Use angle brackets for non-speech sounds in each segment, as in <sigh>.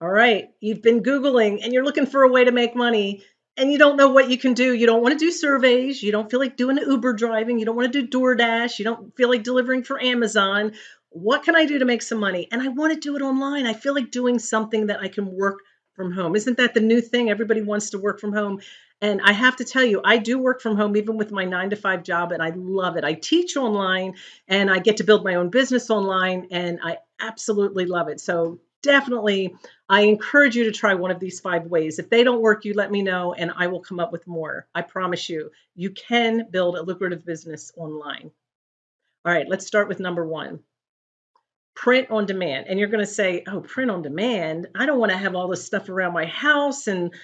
All right, you've been Googling and you're looking for a way to make money and you don't know what you can do. You don't want to do surveys. You don't feel like doing Uber driving. You don't want to do DoorDash. You don't feel like delivering for Amazon. What can I do to make some money? And I want to do it online. I feel like doing something that I can work from home. Isn't that the new thing? Everybody wants to work from home. And I have to tell you, I do work from home even with my nine to five job, and I love it. I teach online and I get to build my own business online, and I absolutely love it. So definitely I encourage you to try one of these five ways. If they don't work, you let me know and I will come up with more. I promise you, you can build a lucrative business online. All right, let's start with number one print on demand. And you're going to say, oh, print on demand. I don't want to have all this stuff around my house and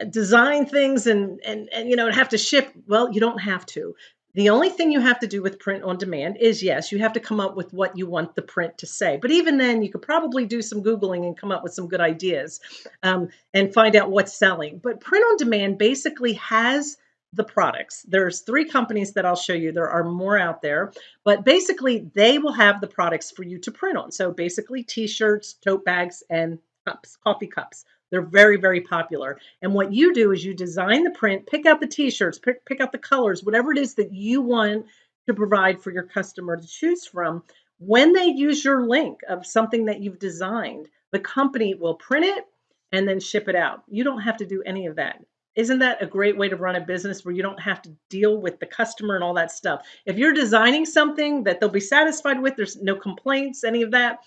uh, design things and and and you know have to ship well you don't have to the only thing you have to do with print on demand is yes, you have to come up with what you want the print to say. But even then, you could probably do some Googling and come up with some good ideas um, and find out what's selling. But print on demand basically has the products. There's three companies that I'll show you. There are more out there, but basically they will have the products for you to print on. So basically t-shirts, tote bags, and cups, coffee cups. They're very, very popular. And what you do is you design the print, pick out the t-shirts, pick, pick out the colors, whatever it is that you want to provide for your customer to choose from. When they use your link of something that you've designed, the company will print it and then ship it out. You don't have to do any of that. Isn't that a great way to run a business where you don't have to deal with the customer and all that stuff? If you're designing something that they'll be satisfied with, there's no complaints, any of that,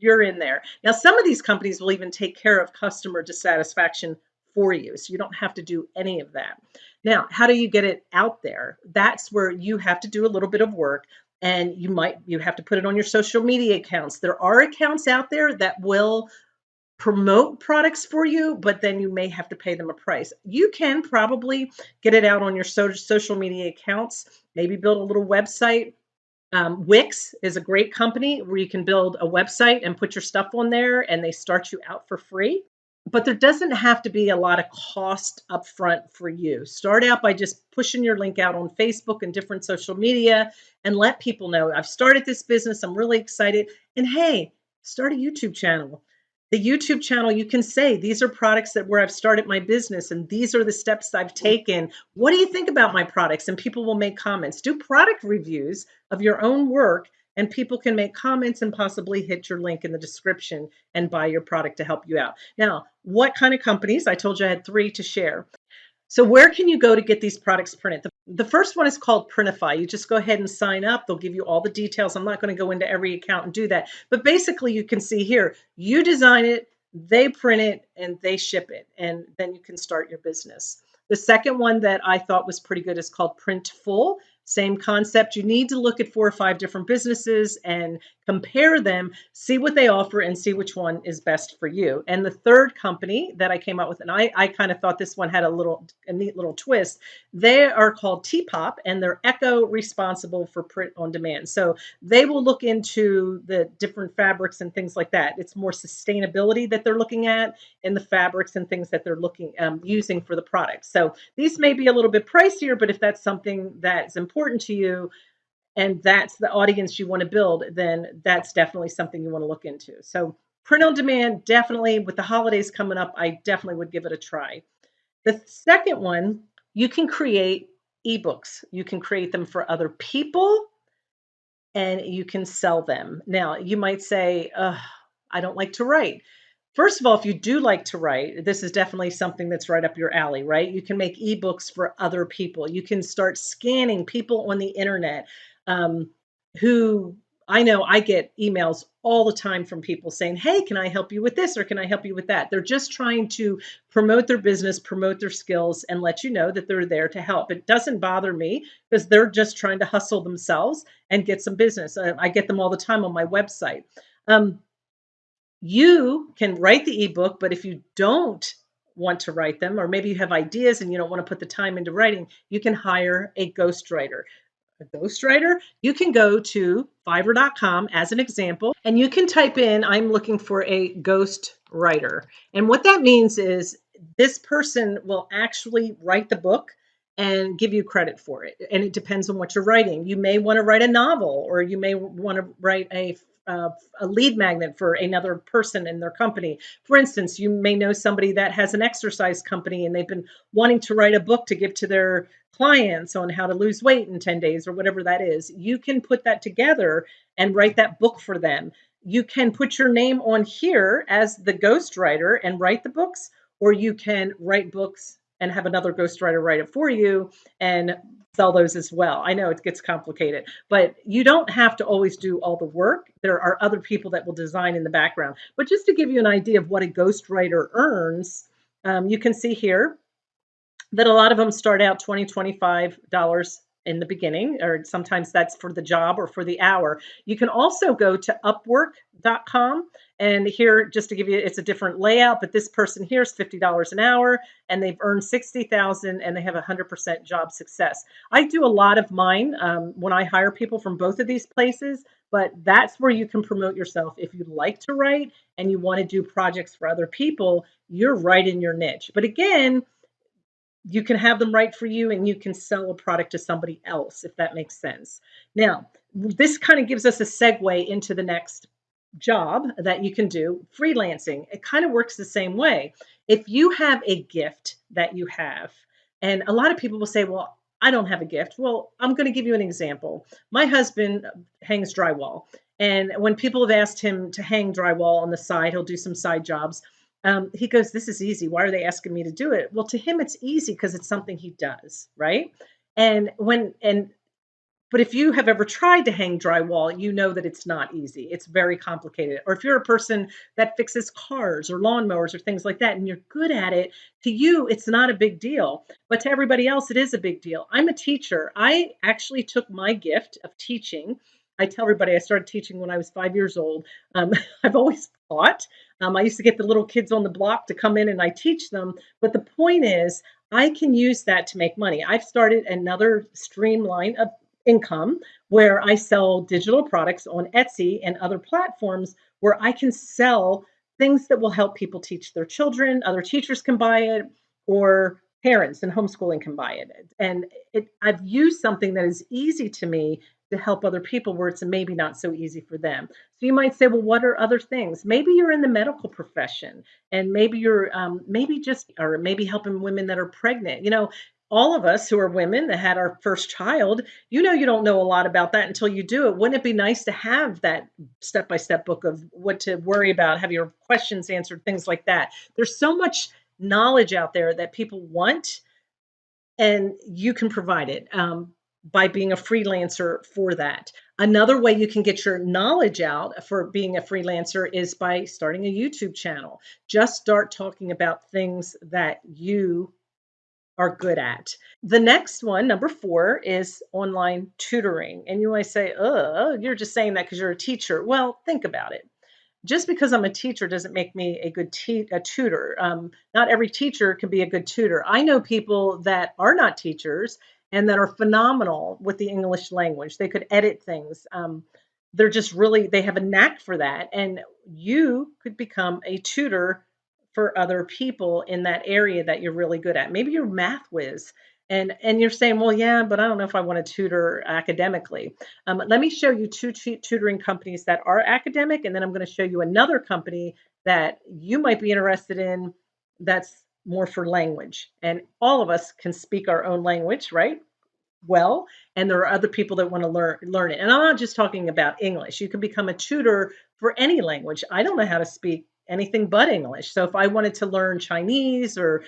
you're in there. Now, some of these companies will even take care of customer dissatisfaction for you. So you don't have to do any of that. Now, how do you get it out there? That's where you have to do a little bit of work and you might you have to put it on your social media accounts. There are accounts out there that will promote products for you, but then you may have to pay them a price. You can probably get it out on your social media accounts, maybe build a little website um, Wix is a great company where you can build a website and put your stuff on there and they start you out for free. But there doesn't have to be a lot of cost upfront for you. Start out by just pushing your link out on Facebook and different social media and let people know I've started this business. I'm really excited. And hey, start a YouTube channel the YouTube channel, you can say, these are products that where I've started my business and these are the steps I've taken. What do you think about my products? And people will make comments. Do product reviews of your own work and people can make comments and possibly hit your link in the description and buy your product to help you out. Now, what kind of companies? I told you I had three to share. So where can you go to get these products printed? The, first one is called Printify. You just go ahead and sign up. They'll give you all the details. I'm not going to go into every account and do that. But basically you can see here, you design it, they print it, and they ship it. And then you can start your business. The second one that I thought was pretty good is called Printful. Same concept. You need to look at four or five different businesses and compare them, see what they offer, and see which one is best for you. And the third company that I came up with, and I, I kind of thought this one had a little a neat little twist. They are called Teapop, and they're eco responsible for print on demand. So they will look into the different fabrics and things like that. It's more sustainability that they're looking at in the fabrics and things that they're looking um, using for the product. So these may be a little bit pricier, but if that's something that's important to you and that's the audience you want to build, then that's definitely something you want to look into. So print on demand, definitely with the holidays coming up, I definitely would give it a try. The second one, you can create ebooks. You can create them for other people and you can sell them. Now, you might say, I don't like to write. First of all, if you do like to write, this is definitely something that's right up your alley, right? You can make ebooks for other people. You can start scanning people on the internet um, who I know I get emails all the time from people saying, Hey, can I help you with this or can I help you with that? They're just trying to promote their business, promote their skills, and let you know that they're there to help. It doesn't bother me because they're just trying to hustle themselves and get some business. Uh, I get them all the time on my website. Um, you can write the ebook, but if you don't want to write them, or maybe you have ideas and you don't want to put the time into writing, you can hire a ghostwriter. A ghostwriter, you can go to fiverr.com as an example, and you can type in, I'm looking for a ghost writer. And what that means is this person will actually write the book and give you credit for it. And it depends on what you're writing. You may want to write a novel, or you may want to write a a lead magnet for another person in their company. For instance, you may know somebody that has an exercise company and they've been wanting to write a book to give to their clients on how to lose weight in 10 days or whatever that is. You can put that together and write that book for them. You can put your name on here as the ghostwriter and write the books, or you can write books and have another ghostwriter write it for you and sell those as well. I know it gets complicated, but you don't have to always do all the work. There are other people that will design in the background. But just to give you an idea of what a ghostwriter earns, um, you can see here that a lot of them start out $20, $25 in the beginning, or sometimes that's for the job or for the hour. You can also go to upwork.com. And here, just to give you, it's a different layout, but this person here is $50 an hour and they've earned 60,000 and they have 100% job success. I do a lot of mine um, when I hire people from both of these places, but that's where you can promote yourself. If you like to write and you want to do projects for other people, you're right in your niche. But again, you can have them write for you and you can sell a product to somebody else if that makes sense. Now, this kind of gives us a segue into the next job that you can do freelancing. It kind of works the same way. If you have a gift that you have, and a lot of people will say, Well, I don't have a gift. Well, I'm going to give you an example. My husband uh, hangs drywall. And when people have asked him to hang drywall on the side, he'll do some side jobs um, he goes, This is easy. Why are they asking me to do it? Well, to him, it's easy because it's something he does, right? And when, and, but if you have ever tried to hang drywall, you know that it's not easy. It's very complicated. Or if you're a person that fixes cars or lawnmowers or things like that, and you're good at it, to you, it's not a big deal. But to everybody else, it is a big deal. I'm a teacher. I actually took my gift of teaching. I tell everybody I started teaching when I was five years old. Um, <laughs> I've always taught. Um, I used to get the little kids on the block to come in and I teach them. But the point is, I can use that to make money. I've started another streamline of income where I sell digital products on Etsy and other platforms where I can sell things that will help people teach their children. Other teachers can buy it, or parents and homeschooling can buy it. And it, I've used something that is easy to me to help other people where it's maybe not so easy for them. So you might say, well, what are other things? Maybe you're in the medical profession and maybe you're um, maybe just, or maybe helping women that are pregnant. You know, all of us who are women that had our first child, you know, you don't know a lot about that until you do it. Wouldn't it be nice to have that step by step book of what to worry about, have your questions answered, things like that? There's so much knowledge out there that people want, and you can provide it. Um, by being a freelancer for that. Another way you can get your knowledge out for being a freelancer is by starting a YouTube channel. Just start talking about things that you are good at. The next one, number four, is online tutoring. And you might say, oh, you're just saying that because you're a teacher. Well, think about it. Just because I'm a teacher doesn't make me a good te- a tutor. Um, not every teacher can be a good tutor. I know people that are not teachers and that are phenomenal with the English language. They could edit things. Um, they're just really, they have a knack for that. And you could become a tutor for other people in that area that you're really good at. Maybe you're math whiz. And, and you're saying, well, yeah, but I don't know if I want to tutor academically. Um, let me show you two tutoring companies that are academic, and then I'm going to show you another company that you might be interested in that's more for language. And all of us can speak our own language, right? Well, and there are other people that want to learn learn it. And I'm not just talking about English. You can become a tutor for any language. I don't know how to speak anything but English. So if I wanted to learn Chinese or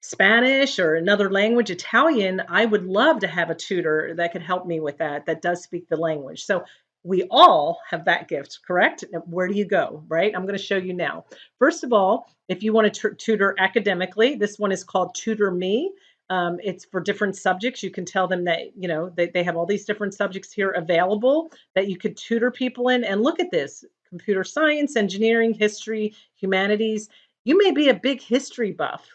Spanish or another language, Italian, I would love to have a tutor that could help me with that, that does speak the language. So we all have that gift, correct? Where do you go, right? I'm going to show you now. First of all, if you want to tutor academically, this one is called Tutor Me. Um, it's for different subjects. You can tell them that, you know, they, they have all these different subjects here available that you could tutor people in. And look at this computer science, engineering, history, humanities. You may be a big history buff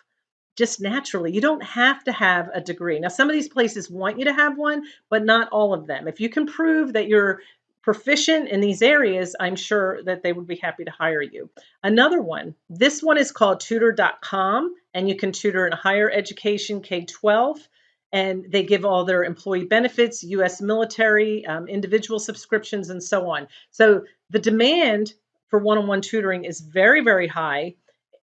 just naturally. You don't have to have a degree. Now, some of these places want you to have one, but not all of them. If you can prove that you're proficient in these areas, I'm sure that they would be happy to hire you. Another one, this one is called tutor.com, and you can tutor in higher education K 12 and they give all their employee benefits, US military, um, individual subscriptions, and so on. So the demand for one on one tutoring is very, very high.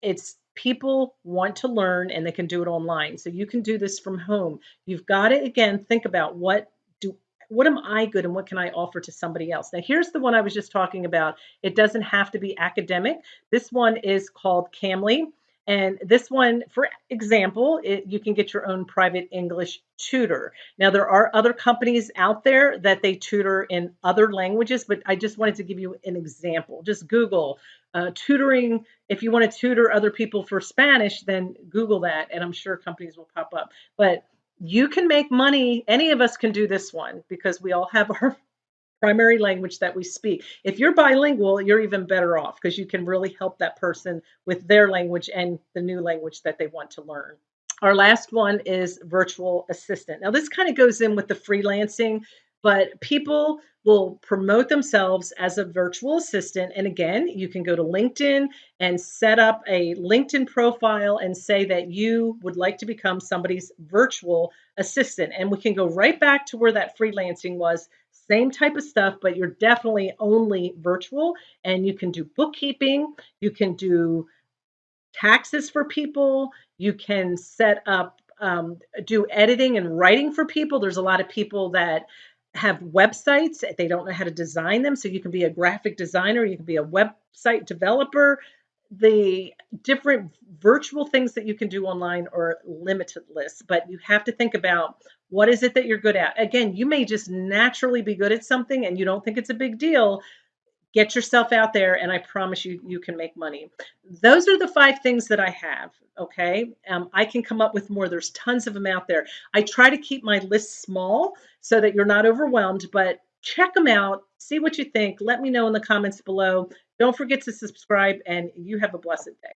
It's people want to learn and they can do it online. So you can do this from home. You've got to, again, think about what do what am I good and what can I offer to somebody else? Now, here's the one I was just talking about. It doesn't have to be academic. This one is called Cambly. And this one, for example, it, you can get your own private English tutor. Now, there are other companies out there that they tutor in other languages, but I just wanted to give you an example. Just Google uh, tutoring. If you want to tutor other people for Spanish, then Google that, and I'm sure companies will pop up. But you can make money. Any of us can do this one because we all have <laughs> our primary language that we speak. If you're bilingual, you're even better off because you can really help that person with their language and the new language that they want to learn. Our last one is virtual assistant. Now, this kind of goes in with the freelancing, but people will promote themselves as a virtual assistant. And again, you can go to LinkedIn and set up a LinkedIn profile and say that you would like to become somebody's virtual assistant. And we can go right back to where that freelancing was same type of stuff, but you're definitely only virtual and you can do bookkeeping, you can do taxes for people, you can set up, um, do editing and writing for people. There's a lot of people that have websites, they don't know how to design them. So you can be a graphic designer, you can be a website developer. The different virtual things that you can do online are limitless, but you have to think about what is it that you're good at? Again, you may just naturally be good at something and you don't think it's a big deal. Get yourself out there, and I promise you, you can make money. Those are the five things that I have. Okay. Um, I can come up with more. There's tons of them out there. I try to keep my list small so that you're not overwhelmed, but check them out. See what you think. Let me know in the comments below. Don't forget to subscribe, and you have a blessed day.